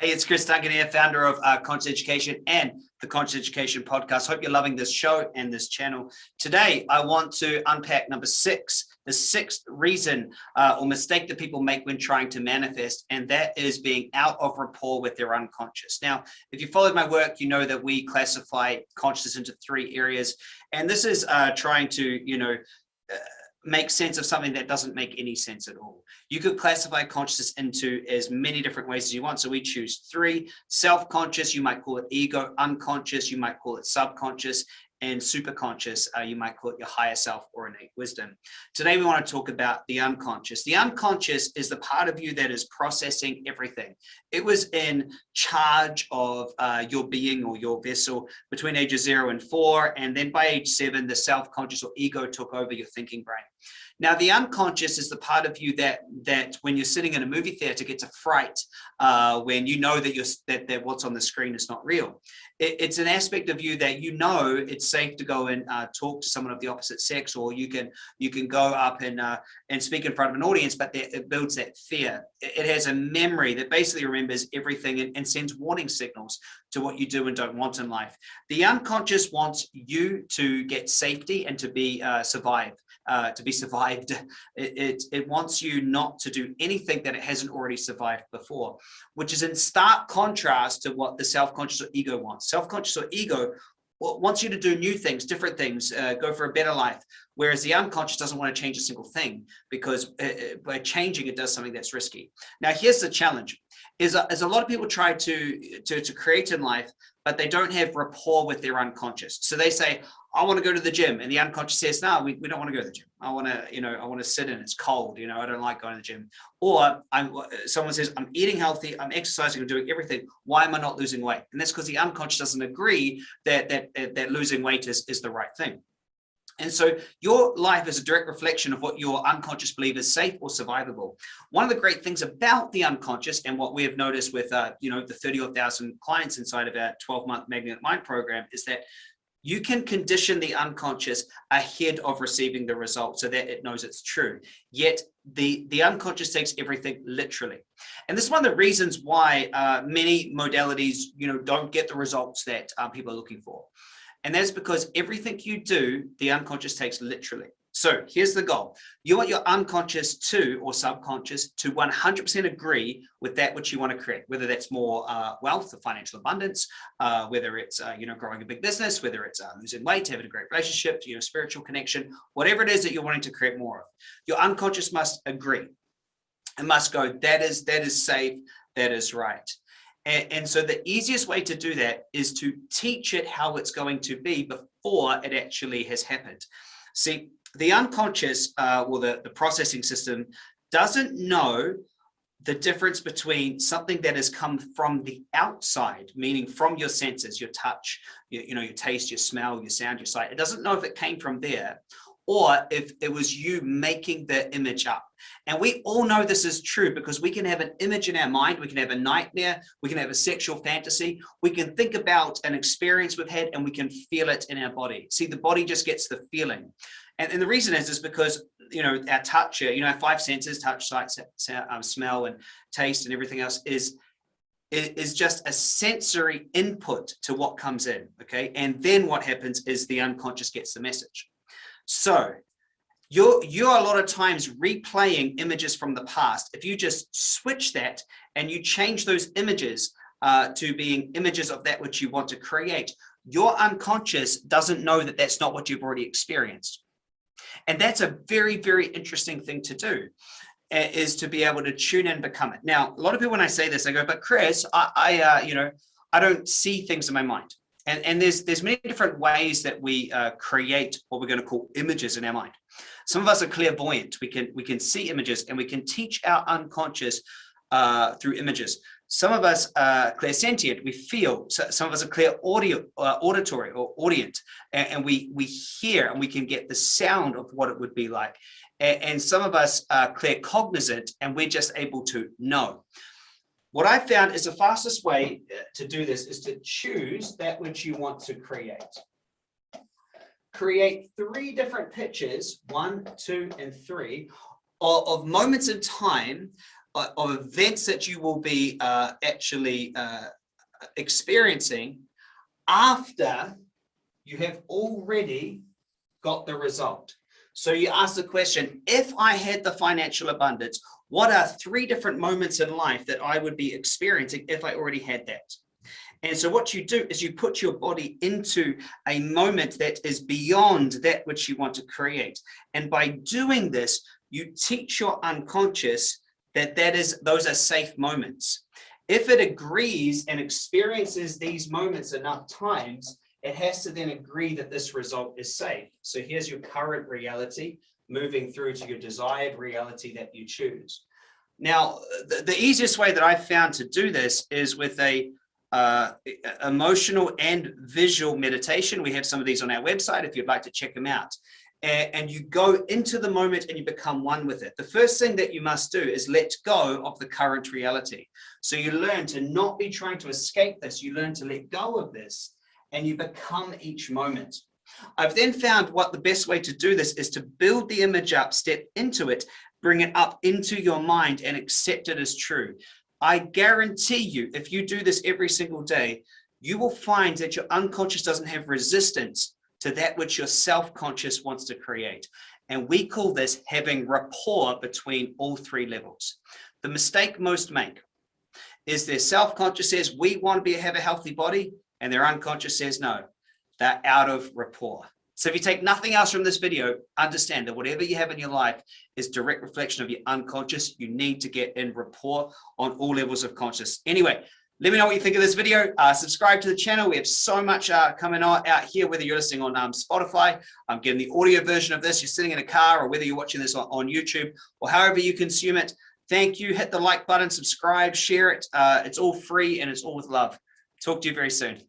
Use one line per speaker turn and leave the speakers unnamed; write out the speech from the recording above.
Hey, it's Chris Duncan here, founder of uh, Conscious Education and the Conscious Education Podcast. Hope you're loving this show and this channel. Today, I want to unpack number six, the sixth reason uh, or mistake that people make when trying to manifest, and that is being out of rapport with their unconscious. Now, if you followed my work, you know that we classify consciousness into three areas, and this is uh, trying to, you know, uh, make sense of something that doesn't make any sense at all. You could classify consciousness into as many different ways as you want. So we choose three, self-conscious, you might call it ego, unconscious, you might call it subconscious, and superconscious, uh, you might call it your higher self or innate wisdom. Today, we want to talk about the unconscious. The unconscious is the part of you that is processing everything. It was in charge of uh, your being or your vessel between ages zero and four. And then by age seven, the self-conscious or ego took over your thinking brain. Now, the unconscious is the part of you that that when you're sitting in a movie theater gets a fright uh, when you know that you're that, that what's on the screen is not real. It, it's an aspect of you that you know it's safe to go and uh, talk to someone of the opposite sex, or you can you can go up and uh, and speak in front of an audience, but it builds that fear. It, it, has a memory that basically remembers everything and, and sends warning signals to what you do and don't want in life. The unconscious wants you to get safety and to be uh, survive uh, to be survived. It, it, it wants you not to do anything that it hasn't already survived before, which is in stark contrast to what the self-conscious or ego wants. Self-conscious or ego wants you to do new things, different things, uh, go for a better life. Whereas the unconscious doesn't want to change a single thing because uh, uh by changing it does something that's risky. Now, here's the challenge is a, a lot of people try to, to, to create in life, but they don't have rapport with their unconscious. So they say, I want to go to the gym. And the unconscious says, no, we, we don't want to go to the gym. I want to, you know, I want to sit in, it's cold, you know, I don't like going to the gym. Or I'm, uh, someone says, I'm eating healthy, I'm exercising, I'm doing everything. Why am I not losing weight? And that's because the unconscious doesn't agree that, that, that losing weight is, is the right thing. And so your life is a direct reflection of what your unconscious believe is safe or survivable. One of the great things about the unconscious and what we have noticed with, uh, you know, the 30,000 clients inside of our 12 month Magnet Mind program is that you can condition the unconscious ahead of receiving the result so that it knows it's true. Yet the, the unconscious takes everything literally. And this is one of the reasons why uh, many modalities, you know, don't get the results that um, people are looking for. And that's because everything you do, the unconscious takes literally. So here's the goal. You want your unconscious to or subconscious to 100% agree with that which you want to create, whether that's more uh, wealth or financial abundance, uh, whether it's, uh, you know, growing a big business, whether it's uh, losing weight, having a great relationship, you know, spiritual connection, whatever it is that you're wanting to create more of. Your unconscious must agree. It must go, that is, that is safe, that is right. And, and, so the easiest way to do that is to teach it how it's going to be before it actually has happened. See, the unconscious, uh, well, the, the processing system doesn't know the difference between something that has come from the outside, meaning from your senses, your touch, your, you know, your taste, your smell, your sound, your sight. It doesn't know if it came from there or if it was you making the image up. And we all know this is true because we can have an image in our mind, we can have a nightmare, we can have a sexual fantasy, we can think about an experience we've had and we can feel it in our body. See, the body just gets the feeling. And, and the reason is, is because, you know, our touch, you know, our five senses, touch, sight, sound, um, smell and taste and everything else is is just a sensory input to what comes in okay and then what happens is the unconscious gets the message so you're, you're a lot of times replaying images from the past. If you just switch that and you change those images uh, to being images of that which you want to create, your unconscious doesn't know that that's not what you've already experienced. And that's a very, very interesting thing to do is to be able to tune in and become it. Now, a lot of people, when I say this, I go, but Chris, I, I uh, you know, I don't see things in my mind. And, and there's, there's many different ways that we uh, create what we're going to call images in our mind. Some of us are clairvoyant. We can, we can see images and we can teach our unconscious uh, through images. Some of us are clairsentient, we feel. So some of us are clear audio, uh, auditory or audient, and, and, we, we hear and we can get the sound of what it would be like. And, and some of us are claircognizant, and we're just able to know. What I found is the fastest way uh, to do this is to choose that which you want to create. Create three different pictures, one, two, and three, of, of moments in time uh, of events that you will be uh, actually uh, experiencing after you have already got the result. So you ask the question, if I had the financial abundance, what are three different moments in life that I would be experiencing if I already had that? And so what you do is you put your body into a moment that is beyond that which you want to create. And by doing this, you teach your unconscious that that is those are safe moments. If it agrees and experiences these moments enough times, it has to then agree that this result is safe. So here's your current reality moving through to your desired reality that you choose. Now, the, the easiest way that I've found to do this is with a uh, emotional and visual meditation. We have some of these on our website if you'd like to check them out. And, and you go into the moment and you become one with it. The first thing that you must do is let go of the current reality. So you learn to not be trying to escape this. You learn to let go of this and you become each moment. I've then found what the best way to do this is to build the image up, step into it, bring it up into your mind and accept it as true. I guarantee you, if you do this every single day, you will find that your unconscious doesn't have resistance to that which your self-conscious wants to create. And we call this having rapport between all three levels. The mistake most make is their self-conscious says, we want to be have a healthy body and their unconscious says no, they're out of rapport. So if you take nothing else from this video, understand that whatever you have in your life is direct reflection of your unconscious. You need to get in rapport on all levels of conscious. Anyway, let me know what you think of this video. Uh, subscribe to the channel. We have so much uh, coming out, out here, whether you're listening on um, Spotify, I'm getting the audio version of this, you're sitting in a car, or whether you're watching this on, on YouTube, or however you consume it. Thank you. Hit the like button, subscribe, share it. Uh, it's all free and it's all with love. Talk to you very soon.